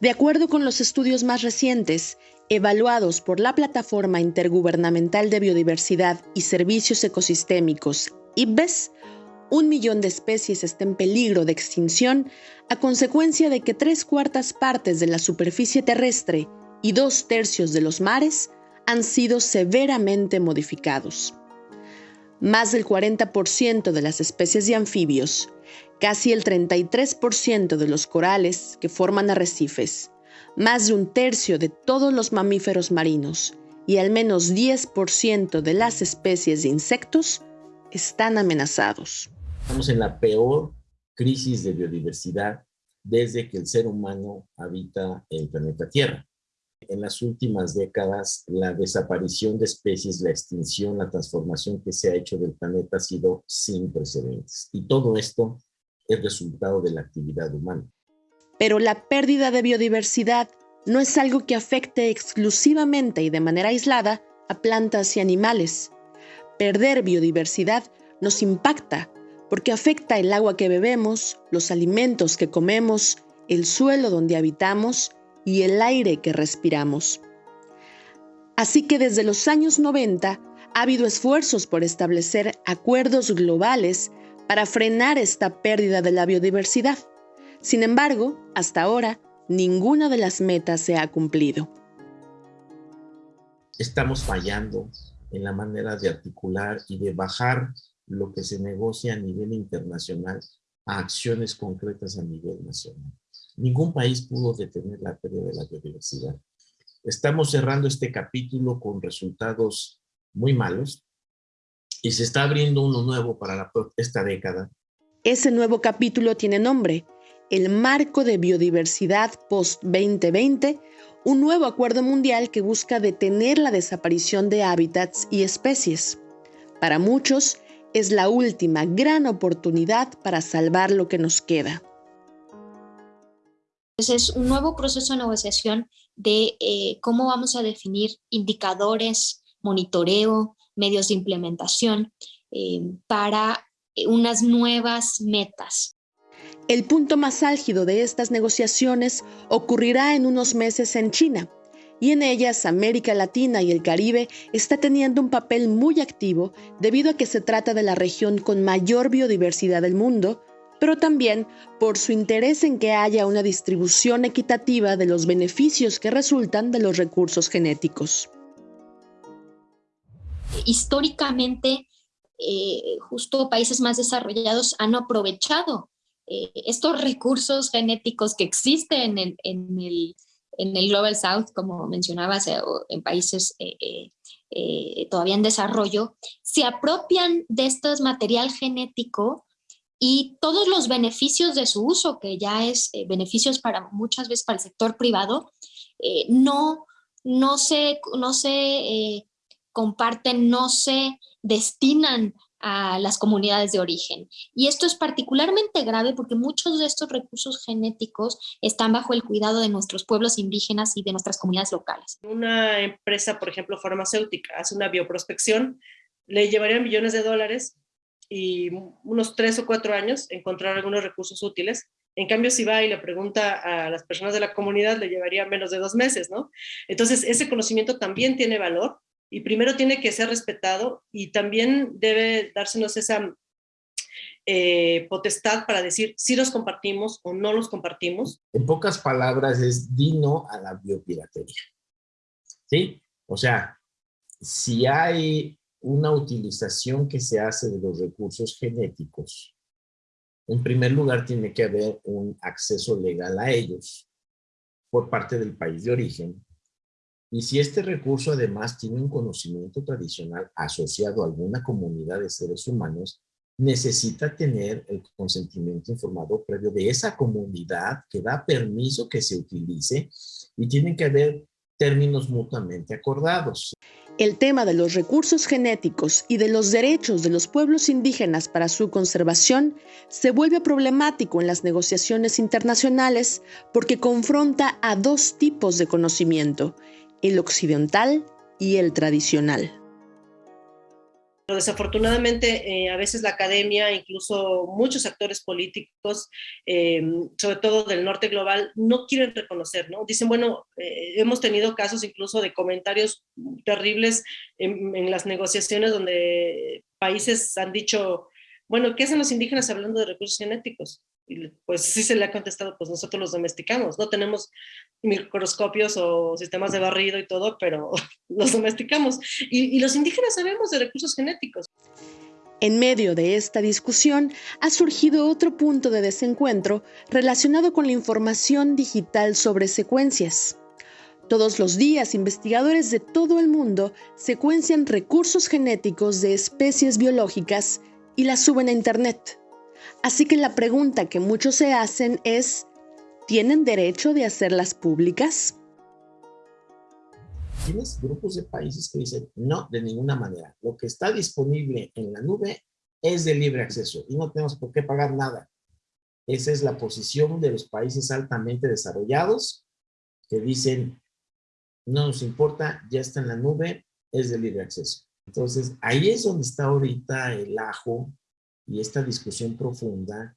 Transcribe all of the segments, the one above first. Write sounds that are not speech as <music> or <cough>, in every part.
De acuerdo con los estudios más recientes, evaluados por la Plataforma Intergubernamental de Biodiversidad y Servicios Ecosistémicos, IPBES, un millón de especies está en peligro de extinción a consecuencia de que tres cuartas partes de la superficie terrestre y dos tercios de los mares han sido severamente modificados. Más del 40% de las especies de anfibios, casi el 33% de los corales que forman arrecifes, más de un tercio de todos los mamíferos marinos y al menos 10% de las especies de insectos están amenazados. Estamos en la peor crisis de biodiversidad desde que el ser humano habita el planeta Tierra. En las últimas décadas, la desaparición de especies, la extinción, la transformación que se ha hecho del planeta ha sido sin precedentes. Y todo esto es resultado de la actividad humana. Pero la pérdida de biodiversidad no es algo que afecte exclusivamente y de manera aislada a plantas y animales. Perder biodiversidad nos impacta porque afecta el agua que bebemos, los alimentos que comemos, el suelo donde habitamos y el aire que respiramos. Así que desde los años 90 ha habido esfuerzos por establecer acuerdos globales para frenar esta pérdida de la biodiversidad. Sin embargo, hasta ahora, ninguna de las metas se ha cumplido. Estamos fallando en la manera de articular y de bajar lo que se negocia a nivel internacional a acciones concretas a nivel nacional. Ningún país pudo detener la pérdida de la biodiversidad. Estamos cerrando este capítulo con resultados muy malos y se está abriendo uno nuevo para esta década. Ese nuevo capítulo tiene nombre, el Marco de Biodiversidad Post-2020, un nuevo acuerdo mundial que busca detener la desaparición de hábitats y especies. Para muchos, es la última gran oportunidad para salvar lo que nos queda. Es un nuevo proceso de negociación de eh, cómo vamos a definir indicadores, monitoreo, medios de implementación eh, para unas nuevas metas. El punto más álgido de estas negociaciones ocurrirá en unos meses en China, y en ellas América Latina y el Caribe está teniendo un papel muy activo debido a que se trata de la región con mayor biodiversidad del mundo, pero también por su interés en que haya una distribución equitativa de los beneficios que resultan de los recursos genéticos. Históricamente, eh, justo países más desarrollados han aprovechado eh, estos recursos genéticos que existen en el en el Global South, como mencionabas, eh, en países todavía en desarrollo, se apropian de este material genético y todos los beneficios de su uso, que ya es beneficios para muchas veces para el sector privado, no, no se, no se comparten, no se destinan a las comunidades de origen. Y esto es particularmente grave porque muchos de estos recursos genéticos están bajo el cuidado de nuestros pueblos indígenas y de nuestras comunidades locales. Una empresa, por ejemplo, farmacéutica, hace una bioprospección, le llevaría millones de dólares y unos tres o cuatro años encontrar algunos recursos útiles. En cambio, si va y le pregunta a las personas de la comunidad, le llevaría menos de dos meses, ¿no? Entonces, ese conocimiento también tiene valor y primero tiene que ser respetado y también debe dársenos esa eh, potestad para decir si los compartimos o no los compartimos. En pocas palabras es dino a la biopiratería. ¿Sí? O sea, si hay una utilización que se hace de los recursos genéticos, en primer lugar tiene que haber un acceso legal a ellos por parte del país de origen y si este recurso además tiene un conocimiento tradicional asociado a alguna comunidad de seres humanos, necesita tener el consentimiento informado previo de esa comunidad que da permiso que se utilice y tienen que haber términos mutuamente acordados. El tema de los recursos genéticos y de los derechos de los pueblos indígenas para su conservación se vuelve problemático en las negociaciones internacionales porque confronta a dos tipos de conocimiento, el occidental y el tradicional. desafortunadamente eh, a veces la academia, incluso muchos actores políticos, eh, sobre todo del norte global, no quieren reconocer, ¿no? Dicen, bueno, eh, hemos tenido casos incluso de comentarios terribles en, en, las negociaciones donde países han dicho, bueno, ¿qué hacen los indígenas hablando de recursos genéticos? Y pues sí se le ha contestado, pues nosotros los domesticamos, no tenemos microscopios o sistemas de barrido y todo, pero <laughs> los domesticamos. Y, y los indígenas sabemos de recursos genéticos. En medio de esta discusión ha surgido otro punto de desencuentro relacionado con la información digital sobre secuencias. Todos los días, investigadores de todo el mundo secuencian recursos genéticos de especies biológicas y las suben a Internet. Así que la pregunta que muchos se hacen es, ¿tienen derecho de hacerlas públicas? Tienes grupos de países que dicen, no, de ninguna manera. Lo que está disponible en la nube es de libre acceso y no tenemos por qué pagar nada. Esa es la posición de los países altamente desarrollados que dicen, no nos importa, ya está en la nube, es de libre acceso. Entonces, ahí es donde está ahorita el ajo y esta discusión profunda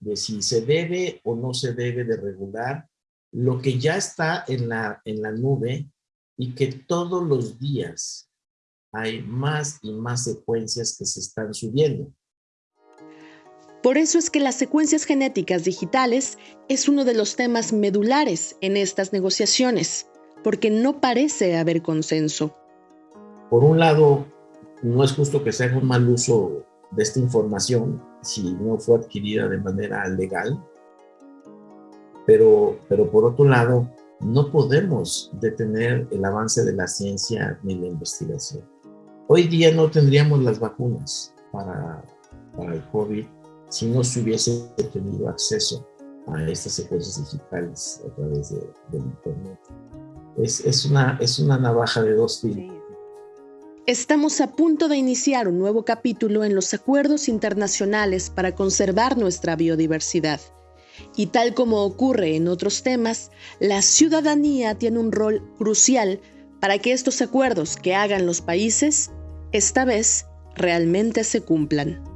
de si se debe o no se debe de regular lo que ya está en la, en la nube y que todos los días hay más y más secuencias que se están subiendo. Por eso es que las secuencias genéticas digitales es uno de los temas medulares en estas negociaciones, porque no parece haber consenso por un lado, no es justo que se haga un mal uso de esta información si no fue adquirida de manera legal, pero, pero por otro lado, no podemos detener el avance de la ciencia ni la investigación. Hoy día no tendríamos las vacunas para, para el COVID si no se hubiese tenido acceso a estas secuencias digitales a través de, del Internet. Es, es, una, es una navaja de dos filos. Estamos a punto de iniciar un nuevo capítulo en los acuerdos internacionales para conservar nuestra biodiversidad. Y tal como ocurre en otros temas, la ciudadanía tiene un rol crucial para que estos acuerdos que hagan los países, esta vez, realmente se cumplan.